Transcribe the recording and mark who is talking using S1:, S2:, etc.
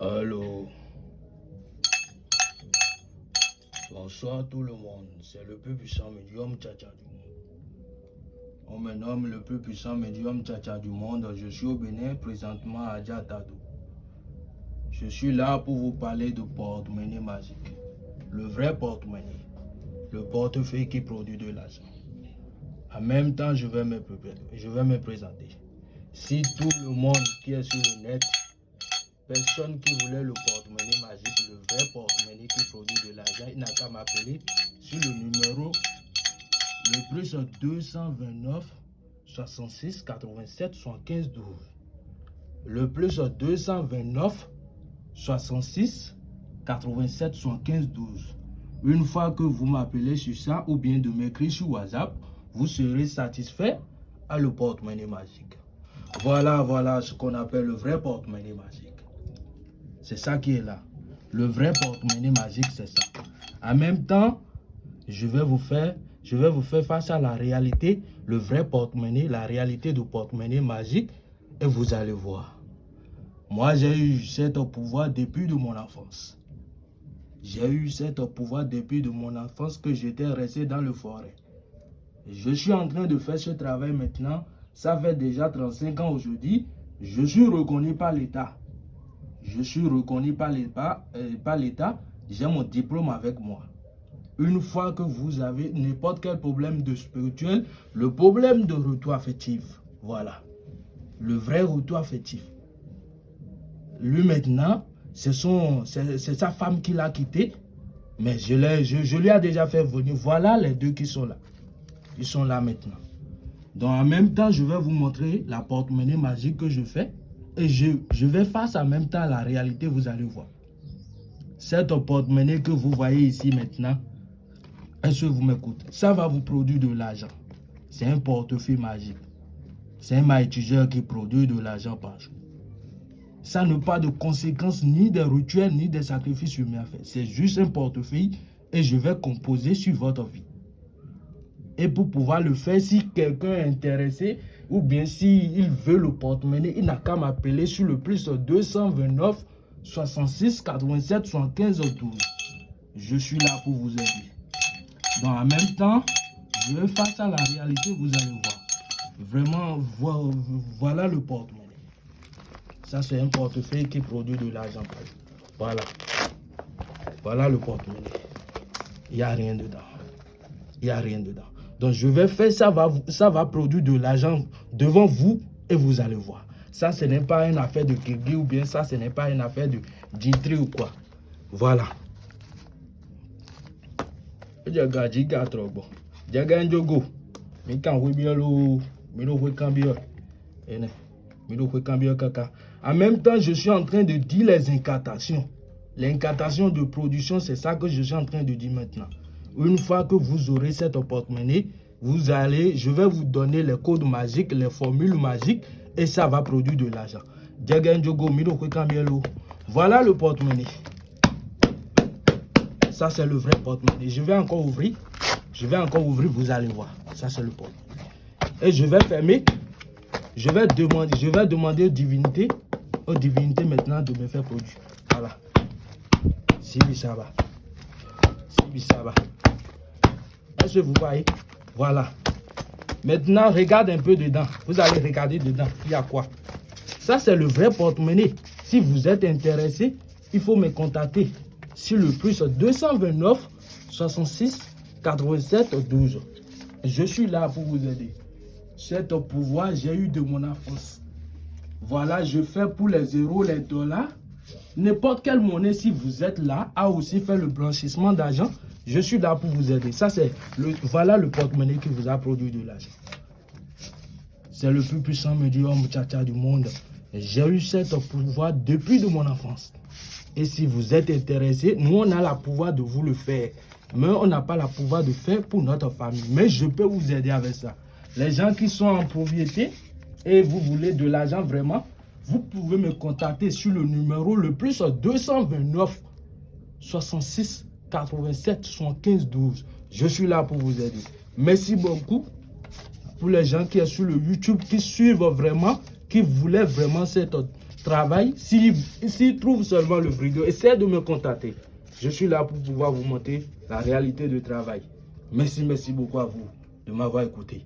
S1: Allô Bonsoir tout le monde, c'est le plus puissant médium Tchacha du monde. On me nomme le plus puissant médium Tchacha du monde. Je suis au Bénin, présentement à Djatado. Je suis là pour vous parler de porte-monnaie magique. Le vrai porte-monnaie. Le portefeuille qui produit de l'argent. En même temps, je vais me présenter. Si tout le monde qui est sur le net Personne qui voulait le porte-monnaie magique, le vrai porte-monnaie qui produit de l'argent, il n'a qu'à m'appeler sur le numéro le plus 229 66 87 75 12. Le plus 229 66 87 75 12. Une fois que vous m'appelez sur ça ou bien de m'écrire sur WhatsApp, vous serez satisfait à le porte-monnaie magique. Voilà, voilà ce qu'on appelle le vrai porte-monnaie magique. C'est ça qui est là. Le vrai porte-monnaie magique, c'est ça. En même temps, je vais vous faire face à la réalité, le vrai porte-monnaie, la réalité du porte-monnaie magique, et vous allez voir. Moi, j'ai eu cet pouvoir depuis de mon enfance. J'ai eu cet pouvoir depuis de mon enfance que j'étais resté dans le forêt. Je suis en train de faire ce travail maintenant. Ça fait déjà 35 ans aujourd'hui. Je suis reconnu par l'État je suis reconnu par euh, l'État, j'ai mon diplôme avec moi. Une fois que vous avez n'importe quel problème de spirituel, le problème de retour affectif, voilà. Le vrai retour affectif. Lui maintenant, c'est sa femme qui l'a quitté, mais je lui ai déjà fait venir. Voilà les deux qui sont là. Ils sont là maintenant. Donc en même temps, je vais vous montrer la porte-monnaie magique que je fais. Et je, je vais face en même temps la réalité, vous allez voir. Cette porte-monnaie que vous voyez ici maintenant, est-ce que vous m'écoutez? Ça va vous produire de l'argent. C'est un portefeuille magique. C'est un maïtigeur qui produit de l'argent par jour. Ça n'a pas de conséquences ni des rituels ni des sacrifices humains à faire. C'est juste un portefeuille et je vais composer sur votre vie. Et pour pouvoir le faire, si quelqu'un est intéressé, ou bien s'il veut le porte-monnaie, il n'a qu'à m'appeler sur le plus 229 66 87 75 12. Je suis là pour vous aider. Donc en même temps, je face à la réalité, vous allez voir. Vraiment, voilà le porte-monnaie. Ça, c'est un portefeuille qui produit de l'argent. Voilà. Voilà le porte-monnaie. Il n'y a rien dedans. Il n'y a rien dedans. Donc, je vais faire, ça va, ça va produire de l'argent devant vous et vous allez voir. Ça, ce n'est pas une affaire de Kirgui ou bien ça, ce n'est pas une affaire de d'intri ou quoi. Voilà. En même temps, je suis en train de dire les incantations. L'incantation de production, c'est ça que je suis en train de dire maintenant. Une fois que vous aurez cette porte-monnaie, vous allez, je vais vous donner les codes magiques, les formules magiques et ça va produire de l'argent. Voilà le porte-monnaie. Ça, c'est le vrai porte-monnaie. Je vais encore ouvrir. Je vais encore ouvrir, vous allez voir. Ça, c'est le porte-monnaie. Et je vais fermer. Je vais demander, je vais demander aux divinités, aux divinités maintenant de me faire produire. Voilà. Si ça va. Si ça va vous voyez Voilà. Maintenant, regarde un peu dedans. Vous allez regarder dedans. Il y a quoi? Ça, c'est le vrai porte-monnaie. Si vous êtes intéressé, il faut me contacter sur le plus 229 66 87 12. Je suis là pour vous aider. Cet pouvoir, j'ai eu de mon enfance. Voilà, je fais pour les euros, les dollars. N'importe quelle monnaie, si vous êtes là, a aussi fait le blanchissement d'argent. Je suis là pour vous aider. Ça, c'est le, voilà le porte-monnaie qui vous a produit de l'argent. C'est le plus puissant médium tcha du monde. J'ai eu cet pouvoir depuis de mon enfance. Et si vous êtes intéressé, nous, on a le pouvoir de vous le faire. Mais on n'a pas le pouvoir de faire pour notre famille. Mais je peux vous aider avec ça. Les gens qui sont en propriété et vous voulez de l'argent vraiment, vous pouvez me contacter sur le numéro le plus 229 66 87 75 12. Je suis là pour vous aider. Merci beaucoup pour les gens qui sont sur le YouTube, qui suivent vraiment, qui voulaient vraiment cette, travail, s'il si, trouve seulement le bridou, essaie de me contacter. Je suis là pour pouvoir vous montrer la réalité du travail. Merci, merci beaucoup à vous de m'avoir écouté.